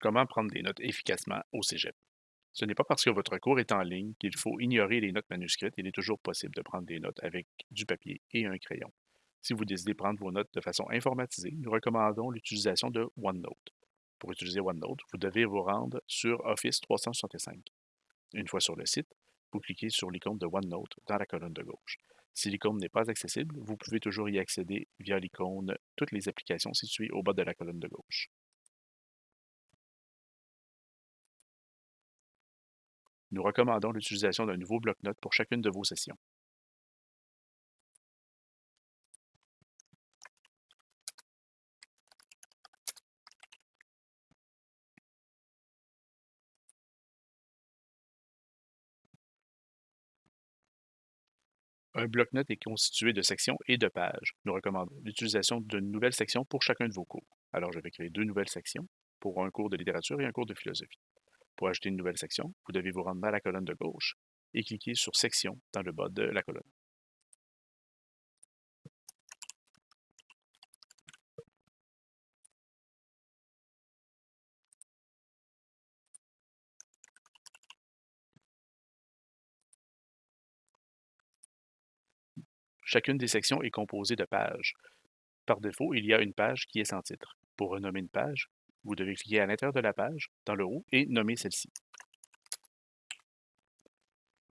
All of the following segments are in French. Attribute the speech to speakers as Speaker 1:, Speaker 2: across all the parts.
Speaker 1: Comment prendre des notes efficacement au cégep? Ce n'est pas parce que votre cours est en ligne qu'il faut ignorer les notes manuscrites. Il est toujours possible de prendre des notes avec du papier et un crayon. Si vous décidez de prendre vos notes de façon informatisée, nous recommandons l'utilisation de OneNote. Pour utiliser OneNote, vous devez vous rendre sur Office 365. Une fois sur le site, vous cliquez sur l'icône de OneNote dans la colonne de gauche. Si l'icône n'est pas accessible, vous pouvez toujours y accéder via l'icône Toutes les applications situées au bas de la colonne de gauche. Nous recommandons l'utilisation d'un nouveau bloc-notes pour chacune de vos sessions. Un bloc-notes est constitué de sections et de pages. Nous recommandons l'utilisation d'une nouvelle section pour chacun de vos cours. Alors, je vais créer deux nouvelles sections pour un cours de littérature et un cours de philosophie. Pour ajouter une nouvelle section, vous devez vous rendre dans la colonne de gauche et cliquer sur Section dans le bas de la colonne. Chacune des sections est composée de pages. Par défaut, il y a une page qui est sans titre. Pour renommer une page, vous devez cliquer à l'intérieur de la page, dans le haut, et nommer celle-ci.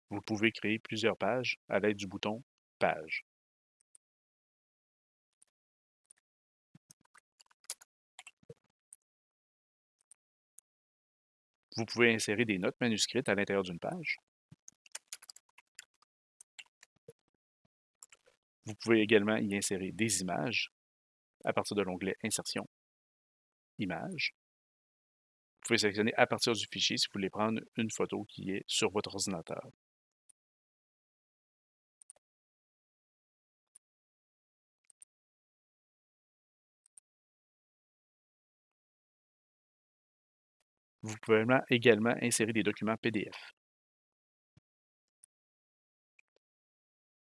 Speaker 1: Vous pouvez créer plusieurs pages à l'aide du bouton Page. Vous pouvez insérer des notes manuscrites à l'intérieur d'une page. Vous pouvez également y insérer des images à partir de l'onglet Insertion Images. Vous pouvez sélectionner à partir du fichier si vous voulez prendre une photo qui est sur votre ordinateur. Vous pouvez également insérer des documents PDF.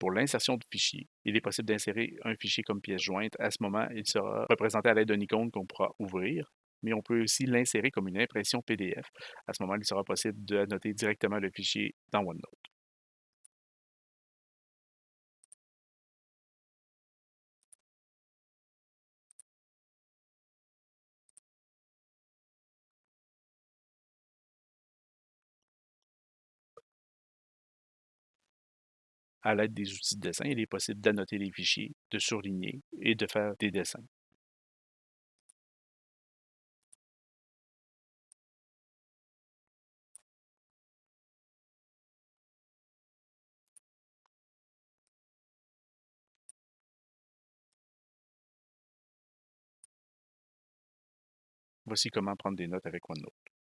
Speaker 1: Pour l'insertion de fichiers, il est possible d'insérer un fichier comme pièce jointe. À ce moment, il sera représenté à l'aide d'une icône qu'on pourra ouvrir, mais on peut aussi l'insérer comme une impression PDF. À ce moment, il sera possible d'annoter directement le fichier dans OneNote. À l'aide des outils de dessin, il est possible d'annoter les fichiers, de surligner et de faire des dessins. Voici comment prendre des notes avec OneNote.